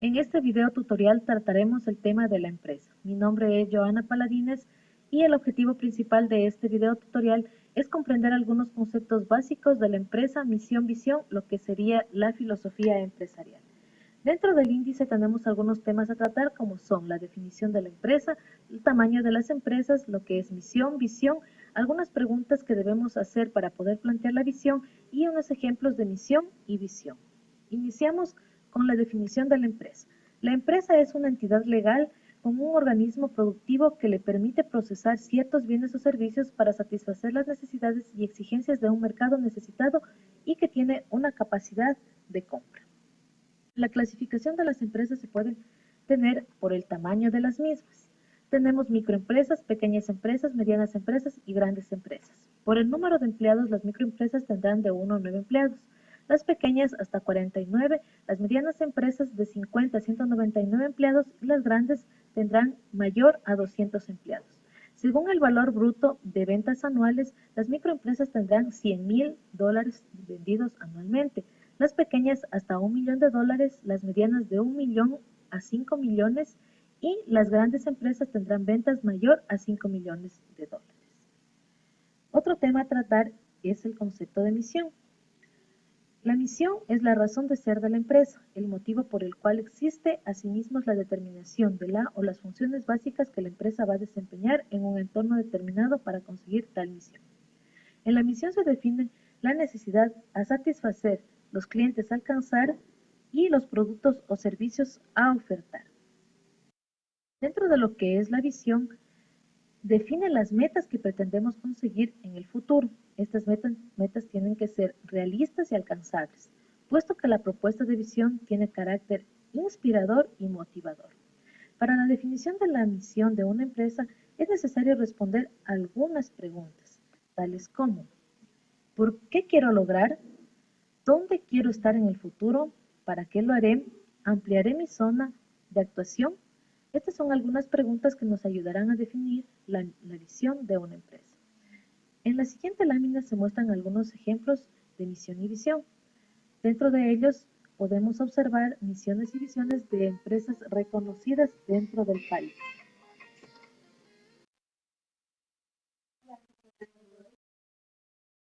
En este video tutorial trataremos el tema de la empresa. Mi nombre es Joana Paladines y el objetivo principal de este video tutorial es comprender algunos conceptos básicos de la empresa, misión, visión, lo que sería la filosofía empresarial. Dentro del índice tenemos algunos temas a tratar como son la definición de la empresa, el tamaño de las empresas, lo que es misión, visión, algunas preguntas que debemos hacer para poder plantear la visión y unos ejemplos de misión y visión. Iniciamos con la definición de la empresa. La empresa es una entidad legal con un organismo productivo que le permite procesar ciertos bienes o servicios para satisfacer las necesidades y exigencias de un mercado necesitado y que tiene una capacidad de compra. La clasificación de las empresas se puede tener por el tamaño de las mismas. Tenemos microempresas, pequeñas empresas, medianas empresas y grandes empresas. Por el número de empleados, las microempresas tendrán de 1 a 9 empleados las pequeñas hasta 49, las medianas empresas de 50 a 199 empleados y las grandes tendrán mayor a 200 empleados. Según el valor bruto de ventas anuales, las microempresas tendrán 100 mil dólares vendidos anualmente, las pequeñas hasta un millón de dólares, las medianas de un millón a 5 millones y las grandes empresas tendrán ventas mayor a 5 millones de dólares. Otro tema a tratar es el concepto de misión. La misión es la razón de ser de la empresa, el motivo por el cual existe, asimismo es la determinación de la o las funciones básicas que la empresa va a desempeñar en un entorno determinado para conseguir tal misión. En la misión se define la necesidad a satisfacer, los clientes a alcanzar y los productos o servicios a ofertar. Dentro de lo que es la visión, define las metas que pretendemos conseguir en el futuro, estas metas, tienen que ser realistas y alcanzables, puesto que la propuesta de visión tiene carácter inspirador y motivador. Para la definición de la misión de una empresa es necesario responder algunas preguntas, tales como ¿por qué quiero lograr? ¿Dónde quiero estar en el futuro? ¿Para qué lo haré? ¿Ampliaré mi zona de actuación? Estas son algunas preguntas que nos ayudarán a definir la, visión de una empresa. En la siguiente lámina se muestran algunos ejemplos de misión y visión. Dentro de ellos podemos observar misiones y visiones de empresas reconocidas dentro del país.